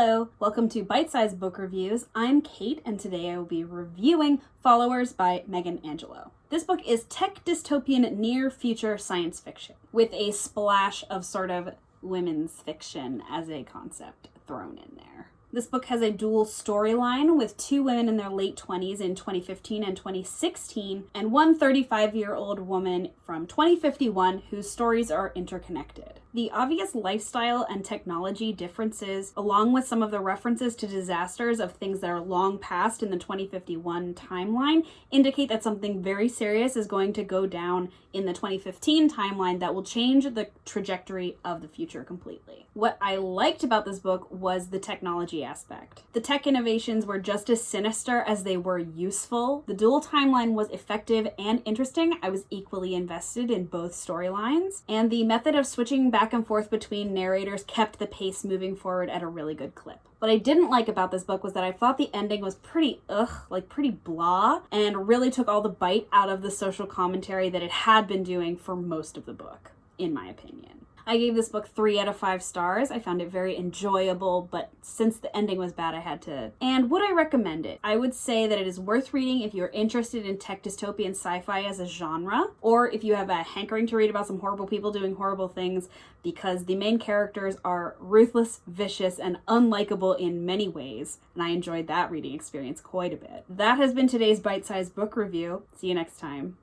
Hello, welcome to Bite Size Book Reviews. I'm Kate, and today I will be reviewing Followers by Megan Angelo. This book is tech dystopian near future science fiction with a splash of sort of women's fiction as a concept thrown in there. This book has a dual storyline with two women in their late 20s in 2015 and 2016, and one 35 year old woman from 2051 whose stories are interconnected. The obvious lifestyle and technology differences, along with some of the references to disasters of things that are long past in the 2051 timeline, indicate that something very serious is going to go down in the 2015 timeline that will change the trajectory of the future completely. What I liked about this book was the technology aspect. The tech innovations were just as sinister as they were useful. The dual timeline was effective and interesting. I was equally invested in both storylines, and the method of switching back and forth between narrators kept the pace moving forward at a really good clip. What I didn't like about this book was that I thought the ending was pretty ugh, like pretty blah, and really took all the bite out of the social commentary that it had been doing for most of the book, in my opinion. I gave this book three out of five stars. I found it very enjoyable, but since the ending was bad, I had to. And would I recommend it? I would say that it is worth reading if you're interested in tech dystopian sci-fi as a genre, or if you have a hankering to read about some horrible people doing horrible things, because the main characters are ruthless, vicious, and unlikable in many ways, and I enjoyed that reading experience quite a bit. That has been today's bite-sized book review. See you next time.